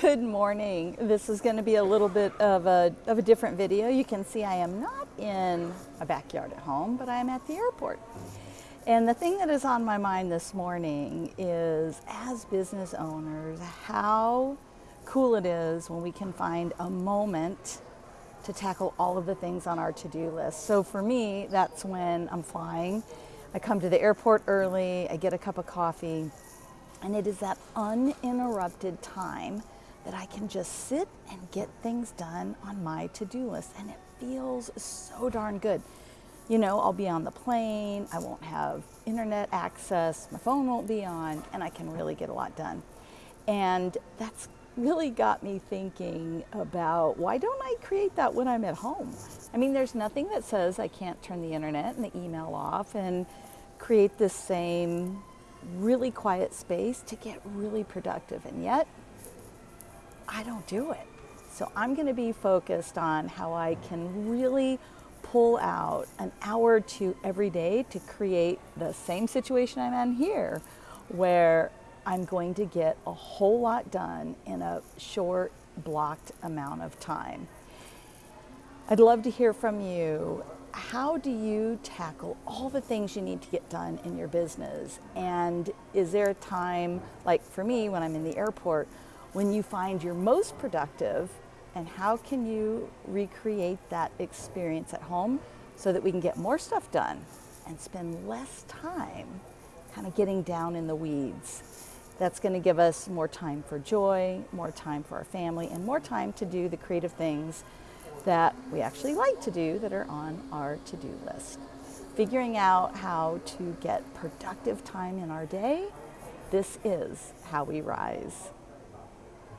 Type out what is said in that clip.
Good morning. This is going to be a little bit of a, of a different video. You can see I am not in a backyard at home, but I am at the airport. And the thing that is on my mind this morning is, as business owners, how cool it is when we can find a moment to tackle all of the things on our to-do list. So for me, that's when I'm flying. I come to the airport early, I get a cup of coffee, and it is that uninterrupted time that I can just sit and get things done on my to-do list. And it feels so darn good. You know, I'll be on the plane, I won't have internet access, my phone won't be on, and I can really get a lot done. And that's really got me thinking about why don't I create that when I'm at home? I mean, there's nothing that says I can't turn the internet and the email off and create this same really quiet space to get really productive. And yet, I don't do it. So I'm going to be focused on how I can really pull out an hour or two every day to create the same situation I'm in here, where I'm going to get a whole lot done in a short, blocked amount of time. I'd love to hear from you how do you tackle all the things you need to get done in your business? And is there a time, like for me, when I'm in the airport, when you find you're most productive? And how can you recreate that experience at home so that we can get more stuff done and spend less time kind of getting down in the weeds? That's going to give us more time for joy, more time for our family, and more time to do the creative things that we actually like to do that are on our to-do list. Figuring out how to get productive time in our day, this is how we rise.